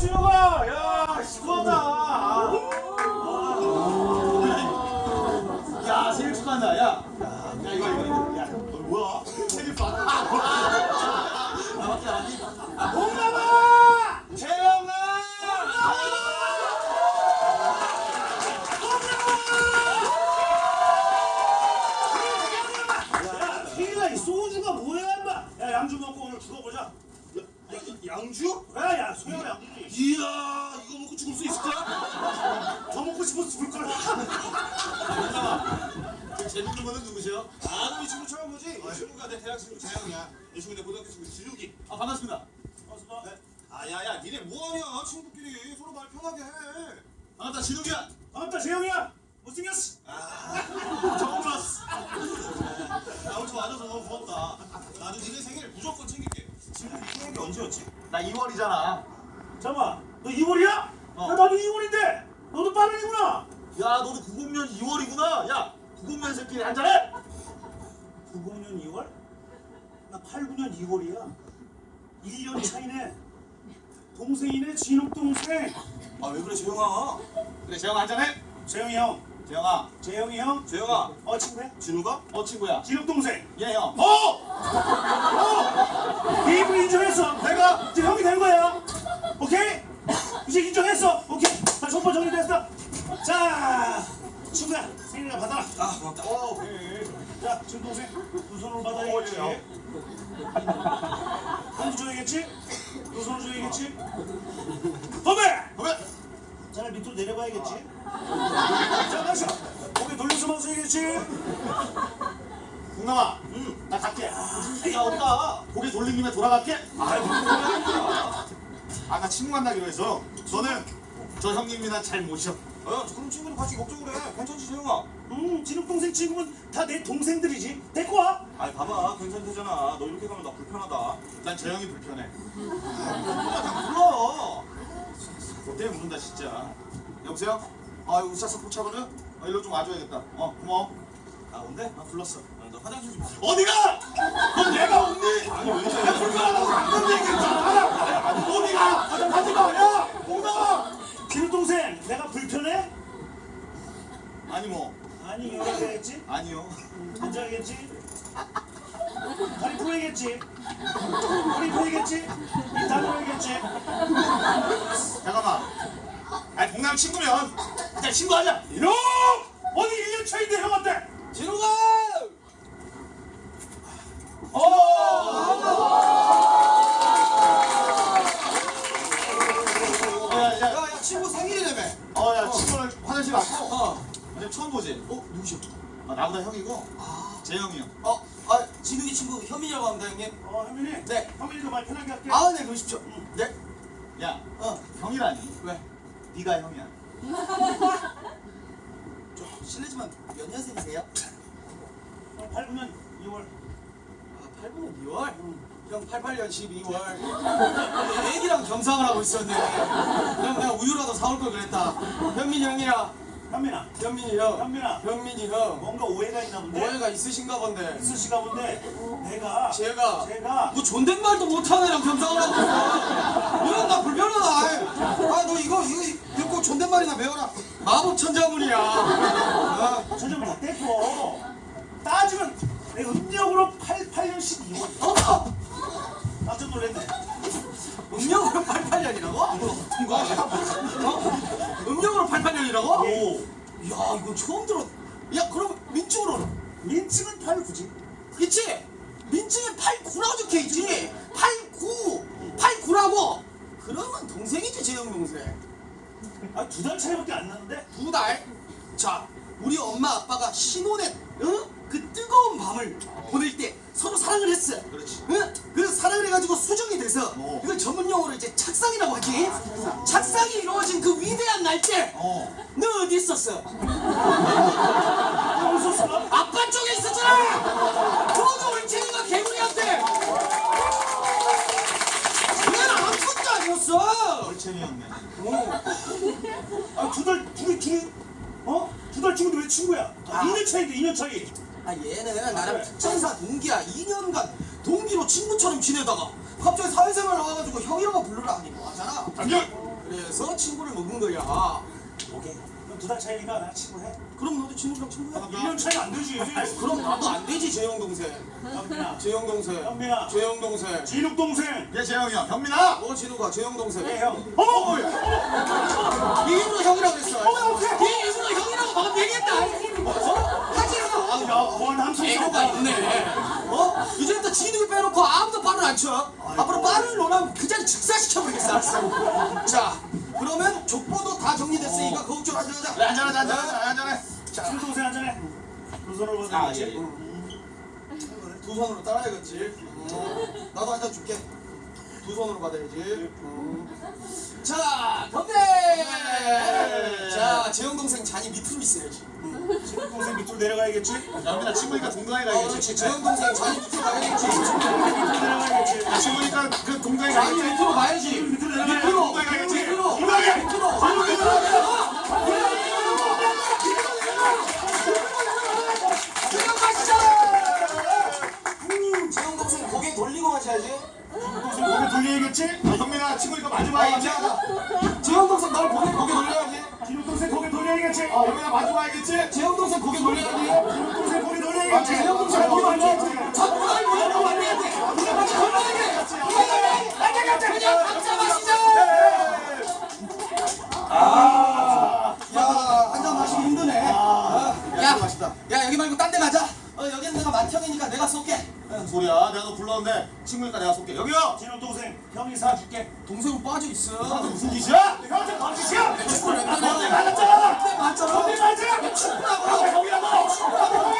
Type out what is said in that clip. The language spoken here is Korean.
준호가 야 시원하다 아. 야 생일 축하한다 야. 야, 야 이거 이거 이거 야 너 뭐야 생일 봐 나밖에 안 해. 홍남아 재영아 소주가 뭐야, 인마? 야, 양주 먹고 오늘 죽어보자. 야, 양주? 야, 야, 소영아 양주지. 이야 이거 먹고 죽을 수 있을까? 더 먹고 싶어서 죽을 거야. 그 재밌는 거는 누구세요? 아는 이 친구 처음 보지? 이 친구가 내 대학 친구 재영이야. 이 친구 내 고등학교 친구 진욱이. 아 반갑습니다 어서 봐. 아야야 니네 뭐하냐 친구끼리 서로 말 편하게 해. 반갑다 진욱이야 반갑다, 재영이야. 못생겼어. 처음 봤어 나 오늘 와줘서 너무 고맙다. 나도 니네 생일 무조건 생일이 언제였지? 나 2월이잖아 잠깐만, 너 2월이야? 어. 야, 나도 2월인데. 너도 빠른이구나. 야 너도 90년 2월이구나 야 90년생끼리 한잔해 90년 2월? 나 89년 2월이야. 1년 차이네. 동생이네, 진욱 동생. 아 왜 그래 재영아? 그래 재영아 한잔해 재영이 형, 재영아 재영이 형. 재영아 어, 친구야? 진우가? 어 친구야 진욱 동생. 예형 어! 어! 네 입을 인정했어. 내가 이제 형이 된 거야. 오케이? 이제 인정했어. 오케이. 자, 손발 정리됐어. 자, 친구야, 생일을 받아라. 아 고맙다. 어 그래 자, 지금 동생 두 손으로 받아야겠지. 어, 예. 한두 줘야겠지? 두 손으로 줘야겠지? 건배! 그래 자, 밑으로 내려봐야겠지? 자, 마셔. 고개 돌려서 마셔야겠지? 동남아 응 나 갈게 야 어디가 고개 돌린 김에 돌아갈게 아이고, 아나 친구 만나기로 해서 너는 저 형님이나 잘 모셔 어 그럼 친구는 같이 걱정을 해. 괜찮지 재영아? 음, 진욱 동생 친구는 다 내 동생들이지. 데리고 와. 아이 봐봐 괜찮대잖아. 너 이렇게 가면 나 불편하다. 난저 형이 불편해 불러. 너 때문에 모른다 진짜 여보세요? 아 이거 우차사 포차거든? 어, 일로 좀 와줘야겠다 어 고마워 아 온대? 아 불렀어. 아, 너 화장실 좀. 어디가? 넌 내가 없니? 아니 왜 이래? 야 불편하다고 안건 얘기했잖아 어디가? 가지마 야 동남아 진욱 동생, 내가 불편해? 아니 뭐 아니, 이렇게 해야겠지? 아니요 앉아야겠지? 다리 풀어야겠지? 허리 풀어야겠지? 입 다물어야겠지? 잠깐만 친구면 그냥 친구하자 이놈! 어디 1년 차인데 형한테? 진우가! 야야 야 야 친구 생일이라며. 어야 친구를 화장실 왔고 어. 처음 보지? 어 누구셔? 아, 나보다 형이고 재영이 형 어, 아, 진욱이 친구 현민이라고 합니다, 형님. 어, 현민이? 네. 현민이도 말 편하게 할게. 아, 네, 그러십시오. 네. 야, 어, 형이라니 왜? 네가 형이야 좀 실례지만 몇 년생이세요? 어, 89년 2월. 아, 8분 2월? 형 88년 12월. 애기랑 겸상을 하고 있었네. 형 내가 우유라도 사올 걸 그랬다. 현민이 형이야. 현민아, 현민이 형. 현민아. 현민이 형. 뭔가 오해가 있나 본데? 오해가 있으신가 본데. 있으시가 본데 내가 제가 제가 뭐 존댓말도 못하는 애랑 겸상을 하고 있어. 이건 나 불편하다. 아, 너 이거 이거 듣고 존댓말이나 배워라. 마법 천자문이야. 아, 저좀 다 떼고 따지면 내 음력으로 88년 12월. 어? 깜짝 놀랐네. 음력으로 88년이라고? 어? 음력으로 88년이라고? 오. 야 이거 처음 들어. 야 그럼 민증으로는? 민증은 89지. 그치? 민증에 89라고 적혀있지? 89! 89라고! 그러면 동생이지 재영 동생. 아, 두 달 차이밖에 안 나는데? 두 달? 자, 우리 엄마 아빠가 신혼의 응? 그 뜨거운 밤을 보낼 때 서로 사랑을 했어. 그렇지. 응? 그래서 사랑을 해가지고 수정이 돼서 어. 이걸 전문 용어로 이제 착상이라고 하지. 착상이 이루어진 그 위대한 날때 어너 어디 있었어? 어. 아, 두 달, 둘이, 둘이, 어? 두 달 친구인데 왜 친구야? 아. 2년 차인데, 2년 차이. 아 얘는 나랑 특전사 동기야 2년간 동기로 친구처럼 지내다가 갑자기 사회생활 나와가지고 형이라고 부르라 하니 뭐 하잖아 장경 그래서 친구를 먹은 거야. 오케이. 그럼 두달 차이니까 나 친구 해. 그럼 너도 친구랑 친구야. 1년 차이 안 되지. 그럼 나도 안 되지 재영 동생. 현민아. 재영 동생. 현민아. 재영 동생. 진욱 동생. 얘 재영이야. 현민아. 어 진우가 재영 동생. 네 형. 어머. 네 입으로 형이라고 그랬어. 네 입으로 형이라고 방금 얘기했다. 어? 하지 마. 아우, 야, 원 함성. 애교가 있네. 어? 이제부터 진욱을 빼놓고 아무도 발을 안 쳐. 앞으로 발을 놓으면 그 자리 즉사시켜버리겠어. 알았어. 자, 정리됐으니까 걱정하지 마자. 그래 한잔하자 한잔하자 한잔해. 진욱 동생 한잔해. 두 손으로 아, 받아. 예, 예. 두 손으로 따라야겠지. 어, 나도 한잔 줄게. 두 손으로 받아야지. 어. 자, 건배! 자, 재영 동생 잔이 밑으로 있어야지. 진욱 동생 밑으로 내려가야겠지. 현민아 친구니까 동강이 어, 가야겠지. 그렇지. 재영 동생 잔이 밑으로 가야겠지. 내려가야겠지. 친구니까 그 동강이 잔이 가야겠지. 밑으로 가야지. 밑으로. 밑으로. 동강이 가야겠지. 밑으로. 동강이. 밑으로. 밑으로 진욱 동생 고개 돌려야겠지. 아, 현민아 친구니까 마지막이지. 재영 동생 널 고개 고개 돌려야지. 진욱 동생 고개 돌려야겠지. 아 현민아 마지막이겠지. 재영 동생 고개 돌려야지. 진욱 동생 고개 돌려야겠지. 재영 동생 고개 돌려야지. 맏형이니까 내가 쏠게. 무슨 소리야? 내가 너 불렀는데 친구니까 내가 쏠게. 여기요. 진욱 동생 형이 사줄게. 동생은 빠져 있어. 무슨 짓이야? 형한테 방짓이야. 축구를 왜 형이 따냐? 맞았잖아. 내 맞잖아. 맞아. 내 친구라고. 형이라고. 내